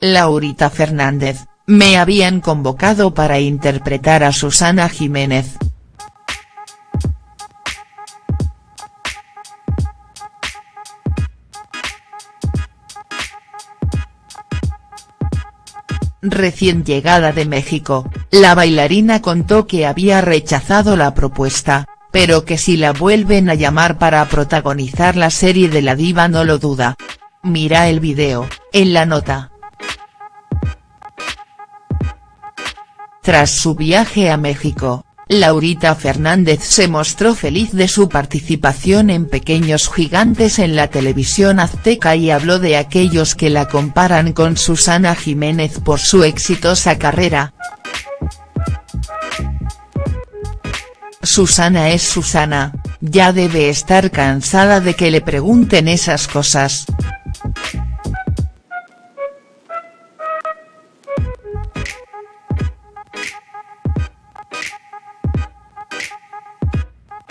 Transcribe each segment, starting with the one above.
Laurita Fernández, me habían convocado para interpretar a Susana Jiménez. Recién llegada de México, la bailarina contó que había rechazado la propuesta, pero que si la vuelven a llamar para protagonizar la serie de la diva no lo duda. Mira el video, en la nota. Tras su viaje a México, Laurita Fernández se mostró feliz de su participación en Pequeños Gigantes en la televisión azteca y habló de aquellos que la comparan con Susana Jiménez por su exitosa carrera. Susana es Susana, ya debe estar cansada de que le pregunten esas cosas.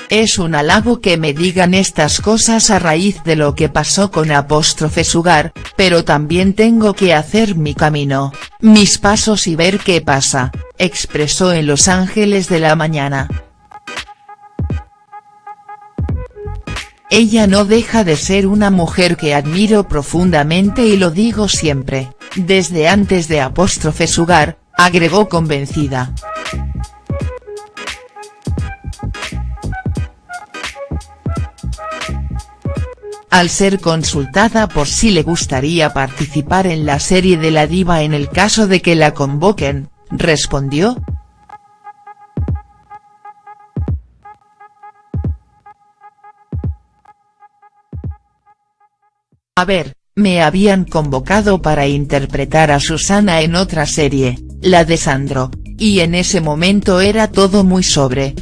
Es un halago que me digan estas cosas a raíz de lo que pasó con apóstrofe Sugar, pero también tengo que hacer mi camino, mis pasos y ver qué pasa, expresó en Los Ángeles de la Mañana. Ella no deja de ser una mujer que admiro profundamente y lo digo siempre, desde antes de apóstrofe Sugar, agregó convencida. Al ser consultada por si le gustaría participar en la serie de la diva en el caso de que la convoquen, respondió. A ver, me habían convocado para interpretar a Susana en otra serie, la de Sandro, y en ese momento era todo muy sobre,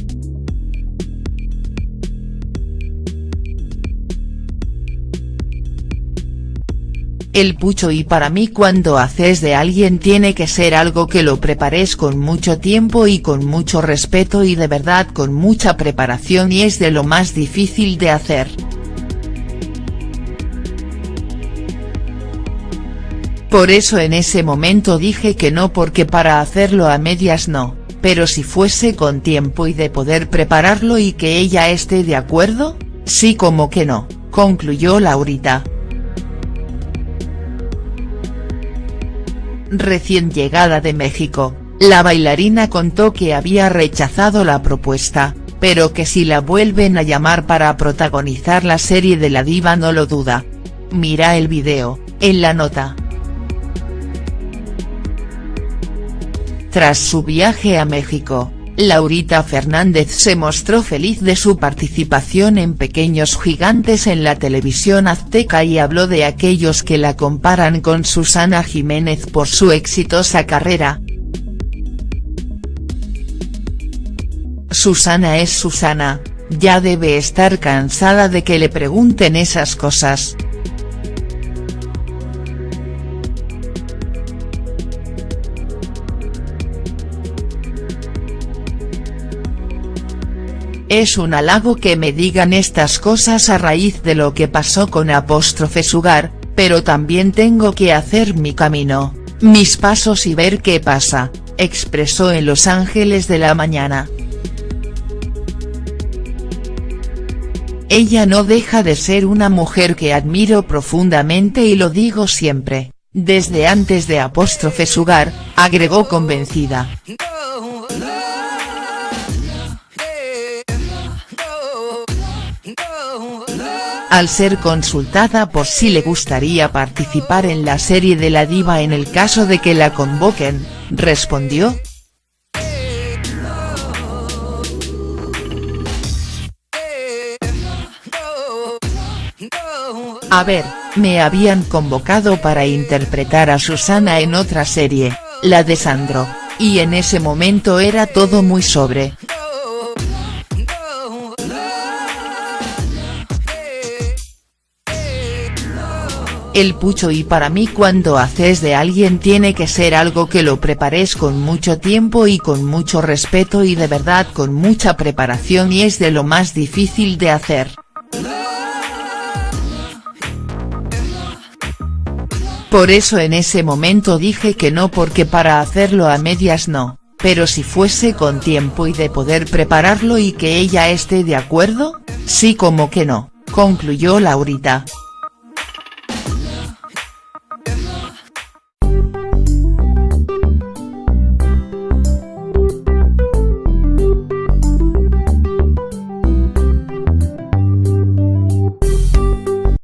el pucho y para mí cuando haces de alguien tiene que ser algo que lo prepares con mucho tiempo y con mucho respeto y de verdad con mucha preparación y es de lo más difícil de hacer. Por eso en ese momento dije que no porque para hacerlo a medias no, pero si fuese con tiempo y de poder prepararlo y que ella esté de acuerdo, sí como que no, concluyó Laurita. Recién llegada de México, la bailarina contó que había rechazado la propuesta, pero que si la vuelven a llamar para protagonizar la serie de la diva no lo duda. Mira el video, en la nota. Tras su viaje a México, Laurita Fernández se mostró feliz de su participación en Pequeños Gigantes en la televisión azteca y habló de aquellos que la comparan con Susana Jiménez por su exitosa carrera. Susana es Susana, ya debe estar cansada de que le pregunten esas cosas. Es un halago que me digan estas cosas a raíz de lo que pasó con apóstrofe Sugar, pero también tengo que hacer mi camino, mis pasos y ver qué pasa, expresó en Los Ángeles de la Mañana. Ella no deja de ser una mujer que admiro profundamente y lo digo siempre, desde antes de apóstrofe Sugar, agregó convencida. Al ser consultada por si le gustaría participar en la serie de la diva en el caso de que la convoquen, respondió. A ver, me habían convocado para interpretar a Susana en otra serie, la de Sandro, y en ese momento era todo muy sobre, el pucho y para mí cuando haces de alguien tiene que ser algo que lo prepares con mucho tiempo y con mucho respeto y de verdad con mucha preparación y es de lo más difícil de hacer. Por eso en ese momento dije que no porque para hacerlo a medias no, pero si fuese con tiempo y de poder prepararlo y que ella esté de acuerdo, sí como que no, concluyó Laurita.